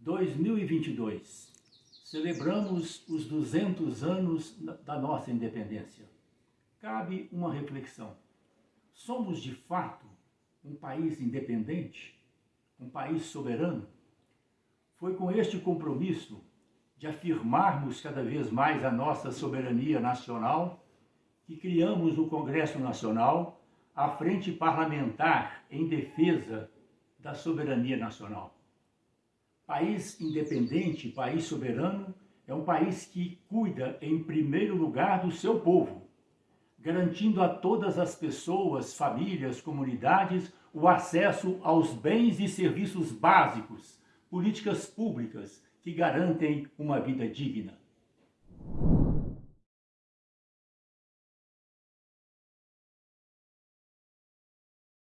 2022. Celebramos os 200 anos da nossa independência. Cabe uma reflexão. Somos, de fato, um país independente? Um país soberano? Foi com este compromisso de afirmarmos cada vez mais a nossa soberania nacional que criamos o Congresso Nacional, a Frente Parlamentar em Defesa da Soberania Nacional. País independente, país soberano, é um país que cuida, em primeiro lugar, do seu povo, garantindo a todas as pessoas, famílias, comunidades, o acesso aos bens e serviços básicos, políticas públicas que garantem uma vida digna.